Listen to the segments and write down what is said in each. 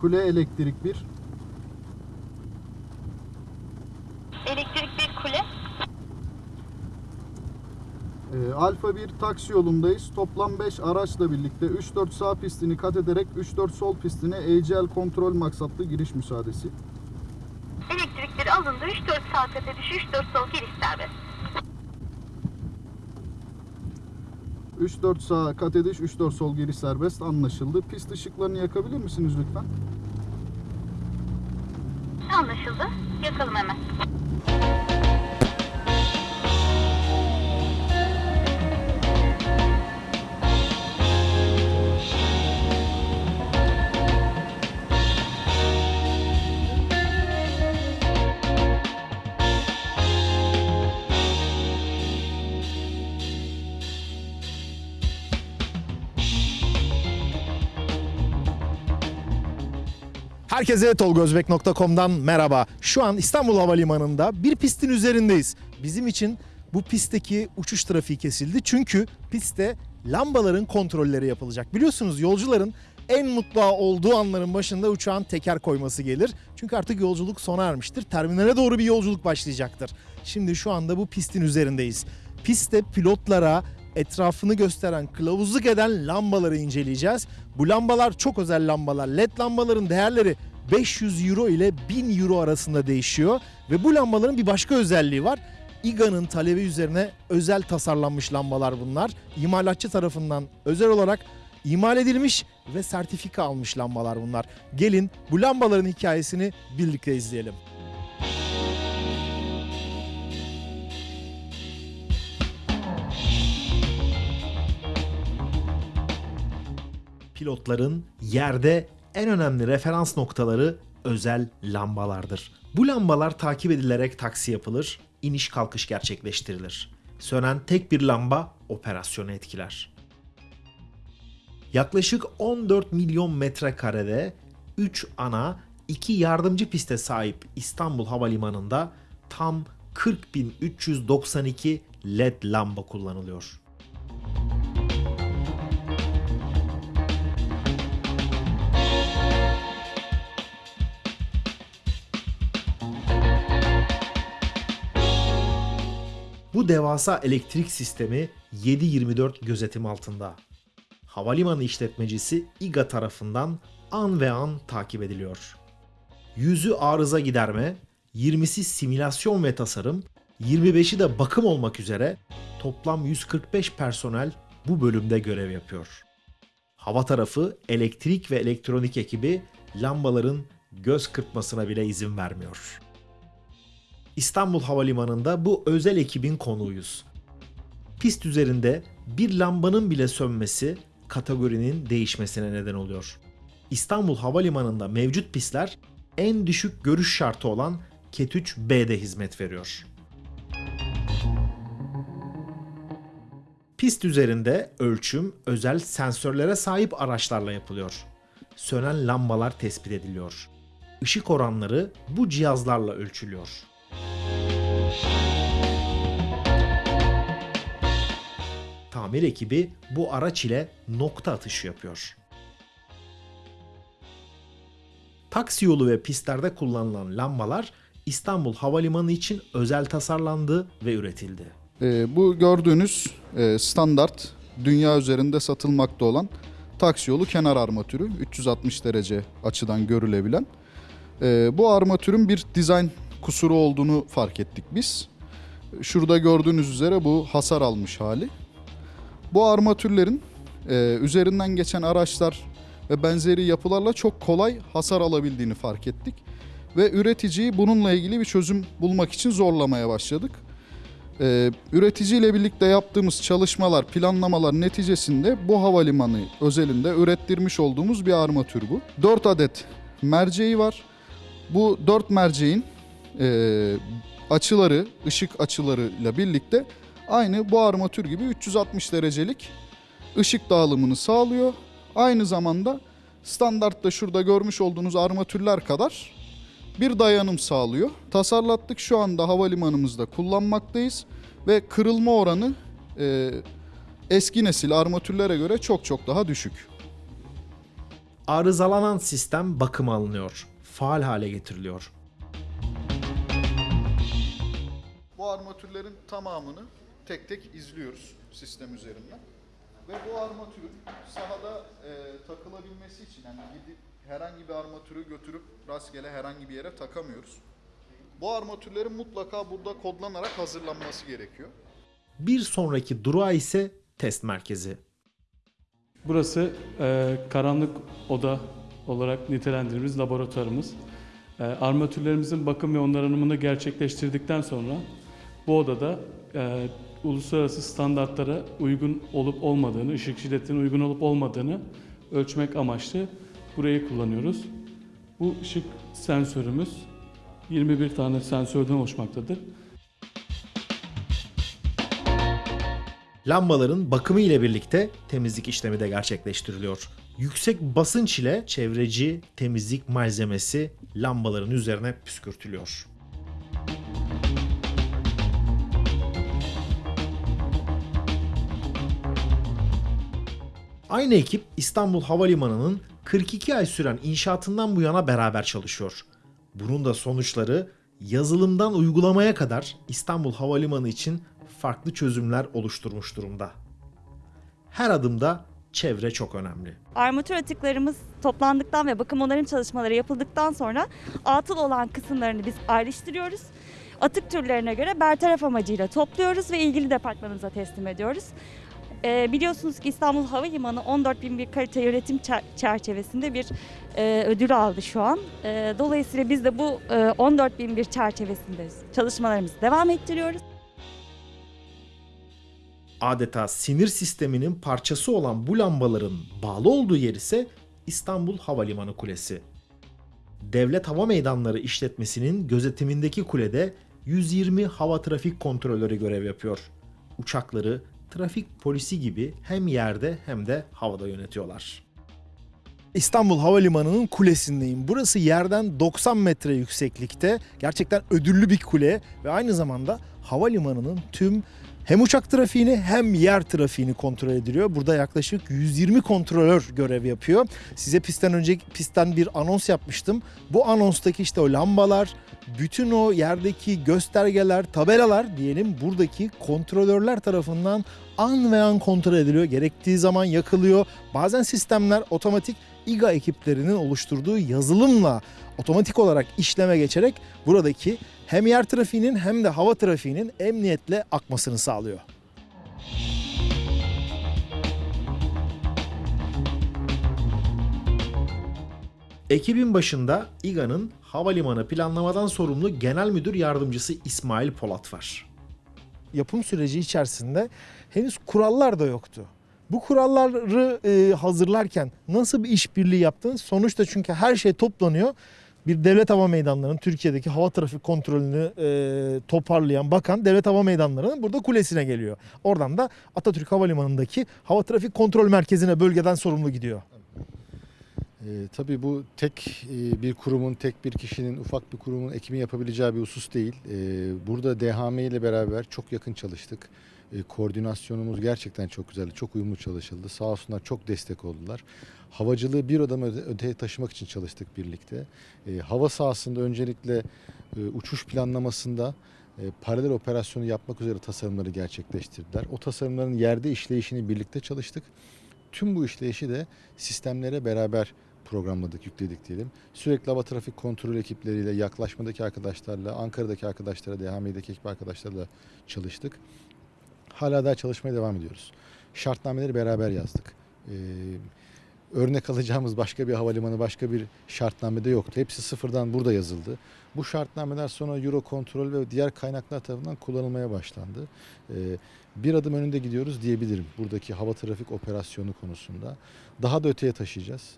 Kule elektrik 1. Elektrik bir kule. Ee, Alfa 1 taksi yolundayız. Toplam 5 araçla birlikte 3-4 sağ pistini kat ederek 3-4 sol pistine ACL kontrol maksatlı giriş müsaadesi. Elektrik bir alındı. 3-4 sağ kat ediş, 3-4 sol giriş serbest. 3-4 sağ kat ediş, 3-4 sol giriş serbest anlaşıldı. Pist ışıklarını yakabilir misiniz lütfen? Anlaşıldı. Yakalım hemen. Herkese tolgozbek.com'dan merhaba. Şu an İstanbul Havalimanı'nda bir pistin üzerindeyiz. Bizim için bu pistteki uçuş trafiği kesildi. Çünkü pistte lambaların kontrolleri yapılacak. Biliyorsunuz yolcuların en mutlu olduğu anların başında uçağın teker koyması gelir. Çünkü artık yolculuk sona ermiştir. Terminale doğru bir yolculuk başlayacaktır. Şimdi şu anda bu pistin üzerindeyiz. Pistte pilotlara etrafını gösteren, kılavuzluk eden lambaları inceleyeceğiz. Bu lambalar çok özel lambalar. LED lambaların değerleri 500 euro ile 1000 euro arasında değişiyor. Ve bu lambaların bir başka özelliği var. İGA'nın talebi üzerine özel tasarlanmış lambalar bunlar. İmalatçı tarafından özel olarak imal edilmiş ve sertifika almış lambalar bunlar. Gelin bu lambaların hikayesini birlikte izleyelim. Pilotların yerde en önemli referans noktaları özel lambalardır. Bu lambalar takip edilerek taksi yapılır, iniş kalkış gerçekleştirilir. Sönen tek bir lamba operasyonu etkiler. Yaklaşık 14 milyon metrekarede 3 ana, 2 yardımcı piste sahip İstanbul Havalimanı'nda tam 40.392 LED lamba kullanılıyor. Bu devasa elektrik sistemi 7/24 gözetim altında. Havalimanı işletmecisi İGA tarafından an ve an takip ediliyor. Yüzü arıza giderme, 20'si simülasyon ve tasarım, 25'i de bakım olmak üzere toplam 145 personel bu bölümde görev yapıyor. Hava tarafı elektrik ve elektronik ekibi lambaların göz kırpmasına bile izin vermiyor. İstanbul Havalimanı'nda bu özel ekibin konuğuyuz. Pist üzerinde bir lambanın bile sönmesi kategorinin değişmesine neden oluyor. İstanbul Havalimanı'nda mevcut pistler en düşük görüş şartı olan Ket 3B'de hizmet veriyor. Pist üzerinde ölçüm özel sensörlere sahip araçlarla yapılıyor. Sönen lambalar tespit ediliyor. Işık oranları bu cihazlarla ölçülüyor. Tamir ekibi bu araç ile nokta atışı yapıyor. Taksi yolu ve pistlerde kullanılan lambalar İstanbul Havalimanı için özel tasarlandı ve üretildi. Ee, bu gördüğünüz e, standart dünya üzerinde satılmakta olan taksi yolu kenar armatürü 360 derece açıdan görülebilen. Ee, bu armatürün bir dizayn kusuru olduğunu fark ettik biz. Şurada gördüğünüz üzere bu hasar almış hali. Bu armatürlerin e, üzerinden geçen araçlar ve benzeri yapılarla çok kolay hasar alabildiğini fark ettik. Ve üreticiyi bununla ilgili bir çözüm bulmak için zorlamaya başladık. Ee, üreticiyle birlikte yaptığımız çalışmalar, planlamalar neticesinde bu havalimanı özelinde ürettirmiş olduğumuz bir armatür bu. 4 adet merceği var. Bu 4 merceğin e, açıları, ışık açılarıyla birlikte aynı bu armatür gibi 360 derecelik ışık dağılımını sağlıyor. Aynı zamanda standartta şurada görmüş olduğunuz armatürler kadar bir dayanım sağlıyor. Tasarlattık şu anda havalimanımızda kullanmaktayız ve kırılma oranı e, eski nesil armatürlere göre çok çok daha düşük. arızalanan sistem bakıma alınıyor. Faal hale getiriliyor. Bu armatürlerin tamamını tek tek izliyoruz sistem üzerinden. Ve bu armatürün sahada e, takılabilmesi için yani gidip herhangi bir armatürü götürüp rastgele herhangi bir yere takamıyoruz. Bu armatürlerin mutlaka burada kodlanarak hazırlanması gerekiyor. Bir sonraki durağı ise test merkezi. Burası e, karanlık oda olarak nitelendirdiğimiz laboratuvarımız. E, armatürlerimizin bakım ve onarımını gerçekleştirdikten sonra bu odada e, uluslararası standartlara uygun olup olmadığını, ışık şiddetine uygun olup olmadığını ölçmek amaçlı burayı kullanıyoruz. Bu ışık sensörümüz 21 tane sensörden oluşmaktadır. Lambaların bakımı ile birlikte temizlik işlemi de gerçekleştiriliyor. Yüksek basınç ile çevreci temizlik malzemesi lambaların üzerine püskürtülüyor. Aynı ekip İstanbul Havalimanı'nın 42 ay süren inşaatından bu yana beraber çalışıyor. Bunun da sonuçları yazılımdan uygulamaya kadar İstanbul Havalimanı için farklı çözümler oluşturmuş durumda. Her adımda çevre çok önemli. Armatür atıklarımız toplandıktan ve bakım onarım çalışmaları yapıldıktan sonra atıl olan kısımlarını biz ayrıştırıyoruz. Atık türlerine göre bertaraf amacıyla topluyoruz ve ilgili departmanımıza teslim ediyoruz. Ee, biliyorsunuz ki İstanbul Havalimanı 14.001 kalite yönetim çer- çerçevesinde bir e, ödül aldı şu an. E, dolayısıyla biz de bu e, 14.001 çerçevesinde çalışmalarımızı devam ettiriyoruz. Adeta sinir sisteminin parçası olan bu lambaların bağlı olduğu yer ise İstanbul Havalimanı Kulesi. Devlet Hava Meydanları işletmesinin gözetimindeki kulede 120 hava trafik kontrolörü görev yapıyor. Uçakları trafik polisi gibi hem yerde hem de havada yönetiyorlar. İstanbul Havalimanı'nın kulesindeyim. Burası yerden 90 metre yükseklikte. Gerçekten ödüllü bir kule ve aynı zamanda havalimanının tüm hem uçak trafiğini hem yer trafiğini kontrol ediliyor. Burada yaklaşık 120 kontrolör görev yapıyor. Size pistten önce pistten bir anons yapmıştım. Bu anonstaki işte o lambalar, bütün o yerdeki göstergeler, tabelalar diyelim buradaki kontrolörler tarafından an ve an kontrol ediliyor. Gerektiği zaman yakılıyor. Bazen sistemler otomatik İGA ekiplerinin oluşturduğu yazılımla otomatik olarak işleme geçerek buradaki hem yer trafiğinin hem de hava trafiğinin emniyetle akmasını sağlıyor. Ekibin başında İGA'nın havalimanı planlamadan sorumlu genel müdür yardımcısı İsmail Polat var. Yapım süreci içerisinde henüz kurallar da yoktu. Bu kuralları e, hazırlarken nasıl bir işbirliği yaptınız? Sonuçta çünkü her şey toplanıyor. Bir devlet hava meydanlarının Türkiye'deki hava trafik kontrolünü e, toparlayan bakan devlet hava meydanlarının burada kulesine geliyor. Oradan da Atatürk Havalimanı'ndaki hava trafik kontrol merkezine bölgeden sorumlu gidiyor. E, tabii bu tek e, bir kurumun, tek bir kişinin, ufak bir kurumun ekibin yapabileceği bir husus değil. E, burada DHM ile beraber çok yakın çalıştık. E, koordinasyonumuz gerçekten çok güzeldi, çok uyumlu çalışıldı. Sağ olsunlar çok destek oldular. Havacılığı bir öte, öteye taşımak için çalıştık birlikte. E, hava sahasında öncelikle e, uçuş planlamasında paralel operasyonu yapmak üzere tasarımları gerçekleştirdiler. O tasarımların yerde işleyişini birlikte çalıştık. Tüm bu işleyişi de sistemlere beraber programladık, yükledik diyelim. Sürekli hava trafik kontrol ekipleriyle, yaklaşmadaki arkadaşlarla, Ankara'daki arkadaşlara, DHM'deki ekip arkadaşlarla çalıştık. Hala daha çalışmaya devam ediyoruz. Şartnameleri beraber yazdık. Ee, örnek alacağımız başka bir havalimanı, başka bir şartnamede yoktu. Hepsi sıfırdan burada yazıldı. Bu şartnameler sonra Eurocontrol ve diğer kaynaklar tarafından kullanılmaya başlandı. Ee, bir adım önünde gidiyoruz diyebilirim buradaki hava trafik operasyonu konusunda. Daha da öteye taşıyacağız.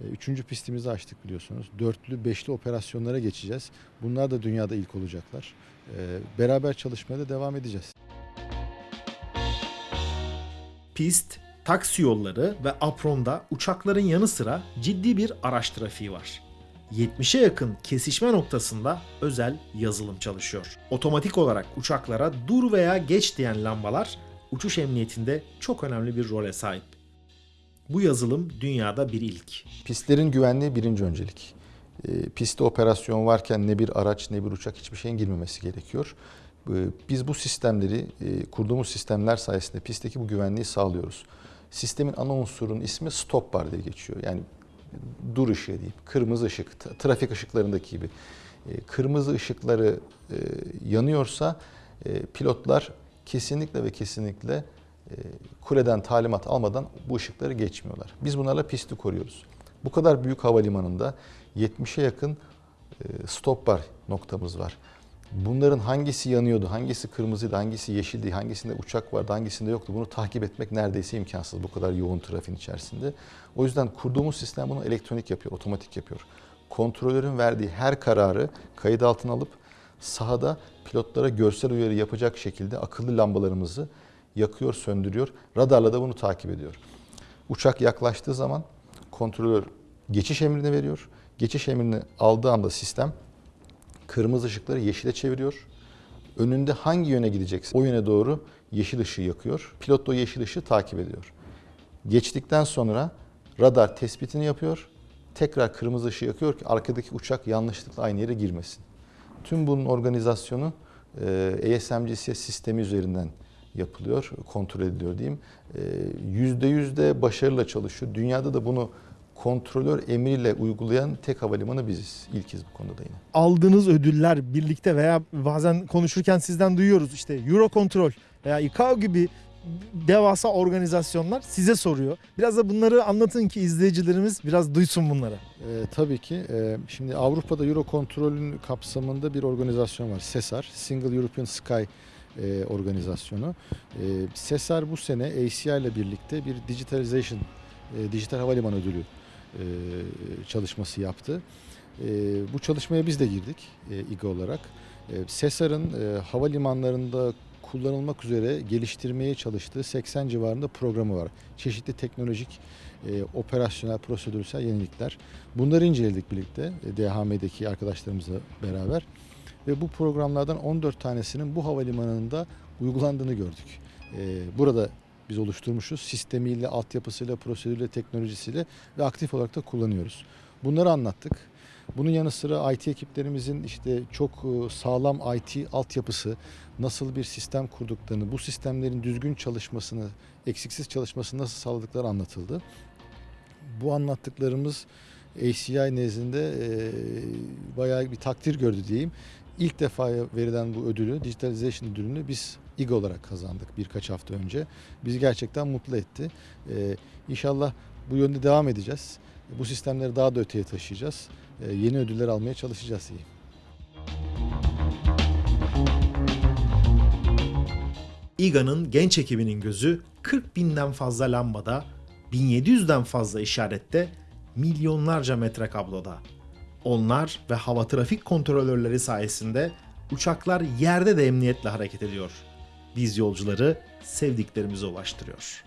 Ee, Üçüncü pistimizi açtık biliyorsunuz. Dörtlü, beşli operasyonlara geçeceğiz. Bunlar da dünyada ilk olacaklar. Ee, Beraber çalışmaya da devam edeceğiz. Pist, taksi yolları ve apronda uçakların yanı sıra ciddi bir araç trafiği var. 70'e yakın kesişme noktasında özel yazılım çalışıyor. Otomatik olarak uçaklara dur veya geç diyen lambalar uçuş emniyetinde çok önemli bir role sahip. Bu yazılım dünyada bir ilk. Pistlerin güvenliği birinci öncelik. E, pistte operasyon varken ne bir araç ne bir uçak hiçbir şeyin girmemesi gerekiyor. E, biz bu sistemleri, e, kurduğumuz sistemler sayesinde pistteki bu güvenliği sağlıyoruz. Sistemin ana unsurunun ismi stop bar diye geçiyor. Yani dur ışığı diyeyim, kırmızı ışık, trafik ışıklarındaki gibi. E, kırmızı ışıkları e, yanıyorsa e, pilotlar kesinlikle ve kesinlikle kuleden talimat almadan bu ışıkları geçmiyorlar. Biz bunlarla pisti koruyoruz. Bu kadar büyük havalimanında 70'e yakın stop bar noktamız var. Bunların hangisi yanıyordu, hangisi kırmızıydı, hangisi yeşildi, hangisinde uçak vardı, hangisinde yoktu bunu takip etmek neredeyse imkansız bu kadar yoğun trafiğin içerisinde. O yüzden kurduğumuz sistem bunu elektronik yapıyor, otomatik yapıyor. Kontrolörün verdiği her kararı kayıt altına alıp sahada pilotlara görsel uyarı yapacak şekilde akıllı lambalarımızı yakıyor, söndürüyor. Radarla da bunu takip ediyor. Uçak yaklaştığı zaman kontrolör geçiş emrini veriyor. Geçiş emrini aldığı anda sistem kırmızı ışıkları yeşile çeviriyor. Önünde hangi yöne gidecekse o yöne doğru yeşil ışığı yakıyor. Pilot da o yeşil ışığı takip ediyor. Geçtikten sonra radar tespitini yapıyor. Tekrar kırmızı ışığı yakıyor ki arkadaki uçak yanlışlıkla aynı yere girmesin. Tüm bunun organizasyonu e, ASMGCS sistemi üzerinden yapılıyor, kontrol ediliyor diyeyim. E, Yüzde yüzde başarıyla çalışıyor. Dünyada da bunu kontrolör emriyle uygulayan tek havalimanı biziz. İlkiz bu konuda da yine. Aldığınız ödüller birlikte veya bazen konuşurken sizden duyuyoruz işte Eurocontrol veya ICAO gibi devasa organizasyonlar size soruyor. Biraz da bunları anlatın ki izleyicilerimiz biraz duysun bunları. Ee, tabii ki. Ee, şimdi Avrupa'da Eurocontrol'ün kapsamında bir organizasyon var. SESAR, Single European Sky e, organizasyonu. Ee, SESAR bu sene ACI ile birlikte bir digitalization, e, dijital havalimanı ödülü e, çalışması yaptı. E, bu çalışmaya biz de girdik e, İGA olarak. E, SESAR'ın e, havalimanlarında kullanılmak üzere geliştirmeye çalıştığı 80 civarında programı var. Çeşitli teknolojik, e, operasyonel, prosedürsel yenilikler. Bunları inceledik birlikte e, DHM'deki arkadaşlarımızla beraber. Ve bu programlardan 14 tanesinin bu havalimanında uygulandığını gördük. E, burada biz oluşturmuşuz. Sistemiyle, altyapısıyla, prosedürle, teknolojisiyle ve aktif olarak da kullanıyoruz. Bunları anlattık. Bunun yanı sıra IT ekiplerimizin işte çok e, sağlam IT altyapısı, nasıl bir sistem kurduklarını, bu sistemlerin düzgün çalışmasını, eksiksiz çalışmasını nasıl sağladıkları anlatıldı. Bu anlattıklarımız ACI nezdinde e, bayağı bir takdir gördü diyeyim. İlk defa verilen bu ödülü, Digitalization ödülünü biz İGA olarak kazandık birkaç hafta önce. Bizi gerçekten mutlu etti. E, inşallah bu yönde devam edeceğiz. Bu sistemleri daha da öteye taşıyacağız. E, yeni ödüller almaya çalışacağız diyeyim. İGA'nın genç ekibinin gözü 40 binden fazla lambada, 1700'den fazla işarette, milyonlarca metre kabloda. Onlar ve hava trafik kontrolörleri sayesinde uçaklar yerde de emniyetle hareket ediyor. Biz yolcuları sevdiklerimize ulaştırıyor.